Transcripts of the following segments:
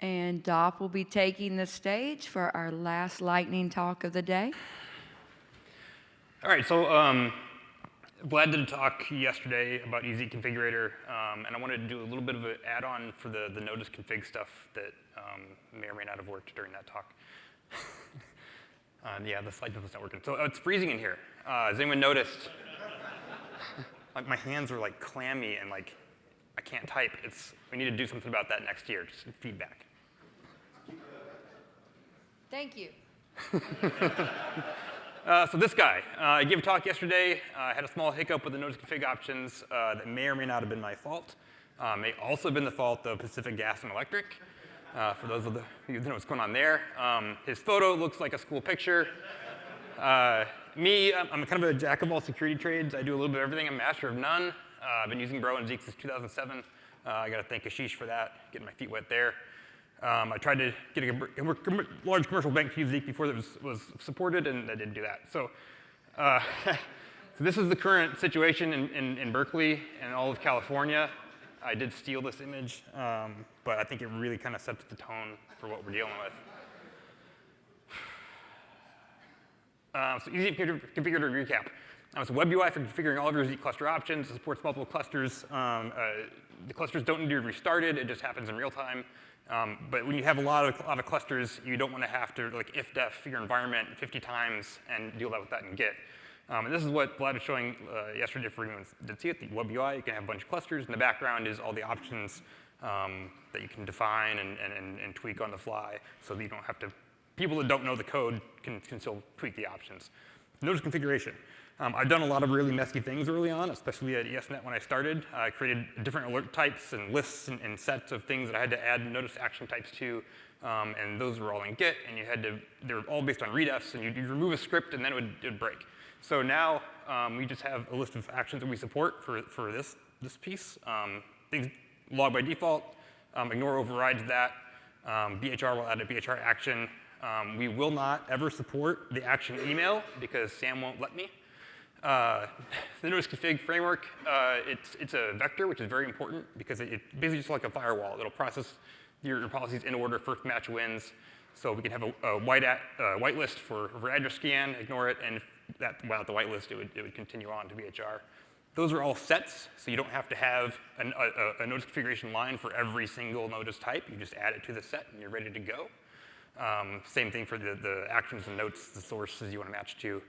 And Dop will be taking the stage for our last lightning talk of the day. All right, so um, Vlad did a talk yesterday about Easy Configurator, um, and I wanted to do a little bit of an add-on for the, the notice config stuff that um, may or may not have worked during that talk. uh, yeah, the slide was not working. So uh, it's freezing in here. Uh, has anyone noticed? like my hands are like clammy and like I can't type. It's, we need to do something about that next year, just feedback. Thank you. uh, so this guy, uh, I gave a talk yesterday. Uh, I had a small hiccup with the notice config options uh, that may or may not have been my fault. Uh, may also have been the fault of Pacific Gas and Electric. For those of the, you know what's going on there. Um, his photo looks like a school picture. me, I'm kind of a jack of all security trades. I do a little bit of everything. I'm master of none. I've been using Bro and Zeek since 2007. I got to thank Ashish for that, getting my feet wet there. Um, I tried to get a, large commercial bank to use Zeek before that was, was supported, and I didn't do that. So, uh, so this is the current situation in, in, in, Berkeley and all of California. I did steal this image, um, but I think it really kind of sets the tone for what we're dealing with. Uh, so easy to configure to recap. Um, it's a web UI for configuring all of your Zeek cluster options. It supports multiple clusters. Um, uh, the clusters don't need to be restarted. It just happens in real time. Um, but when you have a lot of, a lot of clusters, you don't want to have to like if-def your environment 50 times and deal with that in Git. Um, and this is what Vlad was showing uh, yesterday for anyone did see it, the web UI. You can have a bunch of clusters. In the background is all the options um, that you can define and, and, and, tweak on the fly so that you don't have to, people that don't know the code can, can still tweak the options. Notice configuration. Um, I've done a lot of really messy things early on, especially at ESNet when I started. I created different alert types and lists and, and, sets of things that I had to add notice action types to, um, and those were all in Git, and you had to, they were all based on redefs, and you'd, you'd remove a script, and then it would, it would break. So now um, we just have a list of actions that we support for, for this, this piece. Um, things log by default, um, ignore overrides that. Um, BHR will add a BHR action. We will not ever support the action email because Sam won't let me. Uh, the notice config framework, uh, it's, it's a vector, which is very important because it, it basically just like a firewall. It'll process your, your, policies in order, first match wins. So we can have a, a white, at, uh, whitelist for, for address scan, ignore it, and that, without the whitelist, it would, it would continue on to BHR. Those are all sets, so you don't have to have an, a, a, notice configuration line for every single notice type. You just add it to the set, and you're ready to go. Um, same thing for the, the actions and notes, the sources you want to match to.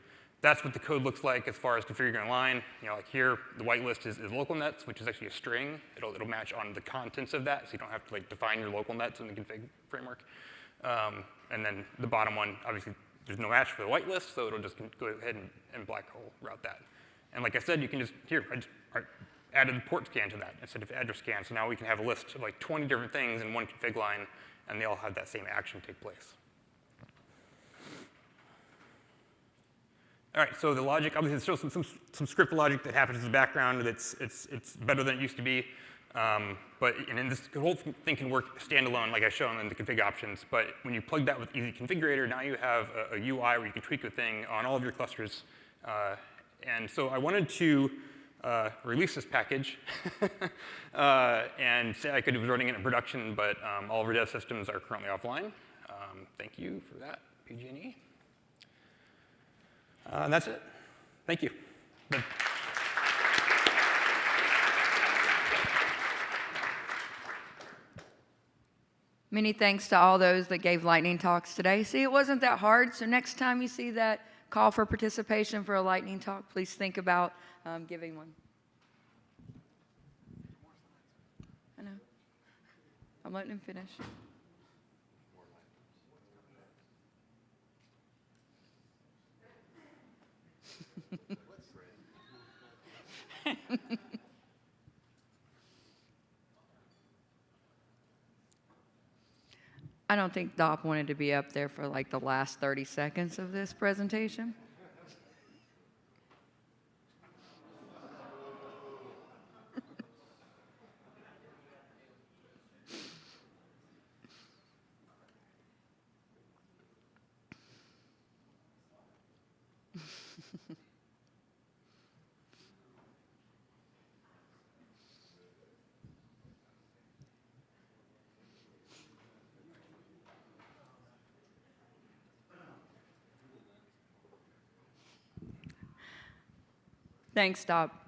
That's what the code looks like as far as configuring a line. You know, like here, the whitelist is, is local nets, which is actually a string. It'll, it'll match on the contents of that, so you don't have to like define your local nets in the config framework. Um, and then the bottom one, obviously, there's no match for the whitelist, so it'll just go ahead and, and black hole route that. And like I said, you can just, here, I just I added the port scan to that instead of address scan, so now we can have a list of like 20 different things in one config line, and they all have that same action take place. All right, so the logic, obviously there's still some, some, some script logic that happens in the background that's it's, it's better than it used to be. Um, but and this whole thing can work standalone, like I showed in the config options. But when you plug that with Easy Configurator, now you have a, a UI where you can tweak the thing on all of your clusters. Uh, and so I wanted to uh, release this package uh, and say I could have running it in production, but um, all of our dev systems are currently offline. Um, thank you for that, PG&E. Uh, and that's it. Thank you. Many thanks to all those that gave lightning talks today. See, it wasn't that hard, so next time you see that call for participation for a lightning talk, please think about um, giving one. I know. I'm letting him finish. I don't think Dop wanted to be up there for like the last 30 seconds of this presentation. Thanks, Dop.